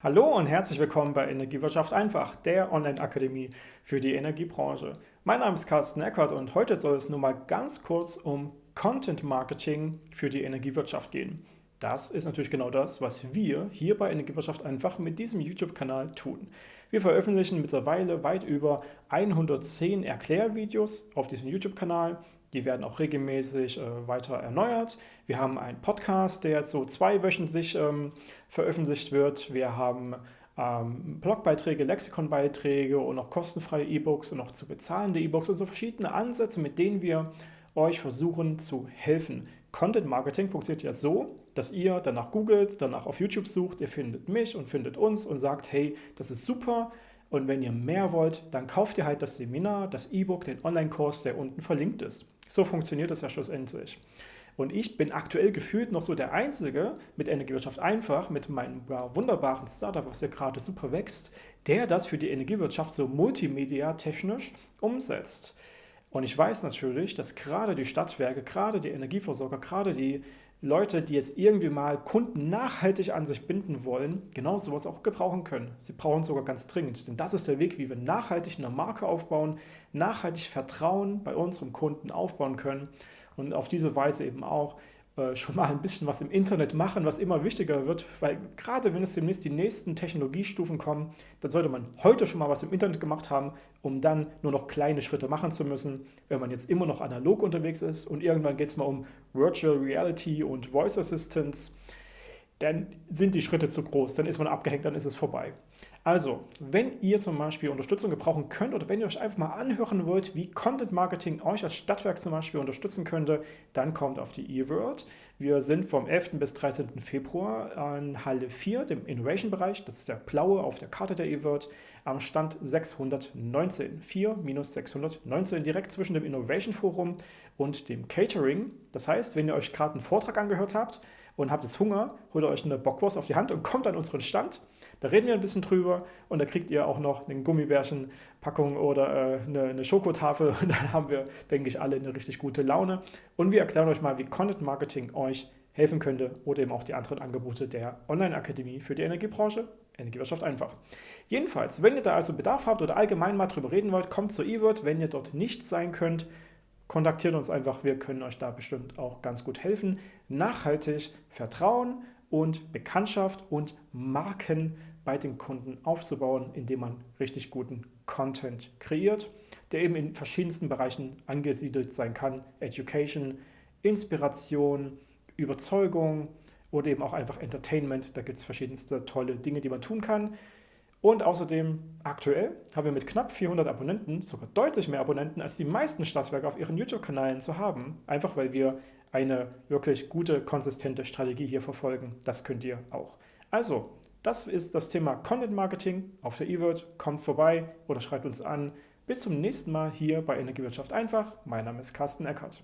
Hallo und herzlich willkommen bei Energiewirtschaft einfach, der Online-Akademie für die Energiebranche. Mein Name ist Carsten Eckert und heute soll es nur mal ganz kurz um Content Marketing für die Energiewirtschaft gehen. Das ist natürlich genau das, was wir hier bei Energiewirtschaft einfach mit diesem YouTube-Kanal tun. Wir veröffentlichen mittlerweile weit über 110 Erklärvideos auf diesem YouTube-Kanal die werden auch regelmäßig äh, weiter erneuert. Wir haben einen Podcast, der jetzt so zweiwöchentlich ähm, veröffentlicht wird. Wir haben ähm, Blogbeiträge, Lexikonbeiträge und noch kostenfreie E-Books und noch zu bezahlende E-Books und so verschiedene Ansätze, mit denen wir euch versuchen zu helfen. Content Marketing funktioniert ja so, dass ihr danach googelt, danach auf YouTube sucht, ihr findet mich und findet uns und sagt, hey, das ist super, und wenn ihr mehr wollt, dann kauft ihr halt das Seminar, das E-Book, den Online-Kurs, der unten verlinkt ist. So funktioniert das ja schlussendlich. Und ich bin aktuell gefühlt noch so der Einzige mit Energiewirtschaft einfach, mit meinem wunderbaren Startup, was ja gerade super wächst, der das für die Energiewirtschaft so multimedia-technisch umsetzt. Und ich weiß natürlich, dass gerade die Stadtwerke, gerade die Energieversorger, gerade die Leute, die jetzt irgendwie mal Kunden nachhaltig an sich binden wollen, genau sowas auch gebrauchen können. Sie brauchen es sogar ganz dringend, denn das ist der Weg, wie wir nachhaltig eine Marke aufbauen, nachhaltig Vertrauen bei unserem Kunden aufbauen können und auf diese Weise eben auch schon mal ein bisschen was im Internet machen, was immer wichtiger wird, weil gerade wenn es demnächst die nächsten Technologiestufen kommen, dann sollte man heute schon mal was im Internet gemacht haben, um dann nur noch kleine Schritte machen zu müssen, wenn man jetzt immer noch analog unterwegs ist und irgendwann geht es mal um Virtual Reality und Voice Assistance, dann sind die Schritte zu groß, dann ist man abgehängt, dann ist es vorbei. Also, wenn ihr zum Beispiel Unterstützung gebrauchen könnt oder wenn ihr euch einfach mal anhören wollt, wie Content Marketing euch als Stadtwerk zum Beispiel unterstützen könnte, dann kommt auf die eWorld. Wir sind vom 11. bis 13. Februar an Halle 4, dem Innovation-Bereich, das ist der blaue auf der Karte der eWorld, am Stand 619, 4-619, direkt zwischen dem Innovation Forum und dem Catering. Das heißt, wenn ihr euch gerade einen Vortrag angehört habt und habt jetzt Hunger, holt euch eine Bockwurst auf die Hand und kommt an unseren Stand. Da reden wir ein bisschen drüber und da kriegt ihr auch noch eine Gummibärchenpackung oder äh, eine, eine Schokotafel und dann haben wir, denke ich, alle eine richtig gute Laune. Und wir erklären euch mal, wie Content Marketing euch helfen könnte oder eben auch die anderen Angebote der Online-Akademie für die Energiebranche, Energiewirtschaft einfach. Jedenfalls, wenn ihr da also Bedarf habt oder allgemein mal drüber reden wollt, kommt zur eWord. Wenn ihr dort nicht sein könnt, kontaktiert uns einfach, wir können euch da bestimmt auch ganz gut helfen. Nachhaltig Vertrauen und Bekanntschaft und Marken bei den Kunden aufzubauen, indem man richtig guten Content kreiert, der eben in verschiedensten Bereichen angesiedelt sein kann. Education, Inspiration, Überzeugung oder eben auch einfach Entertainment. Da gibt es verschiedenste tolle Dinge, die man tun kann. Und außerdem, aktuell haben wir mit knapp 400 Abonnenten sogar deutlich mehr Abonnenten als die meisten Stadtwerke auf ihren YouTube-Kanälen zu haben, einfach weil wir eine wirklich gute, konsistente Strategie hier verfolgen. Das könnt ihr auch. Also, das ist das Thema Content Marketing auf der eWord. Kommt vorbei oder schreibt uns an. Bis zum nächsten Mal hier bei Energiewirtschaft einfach. Mein Name ist Carsten Eckert.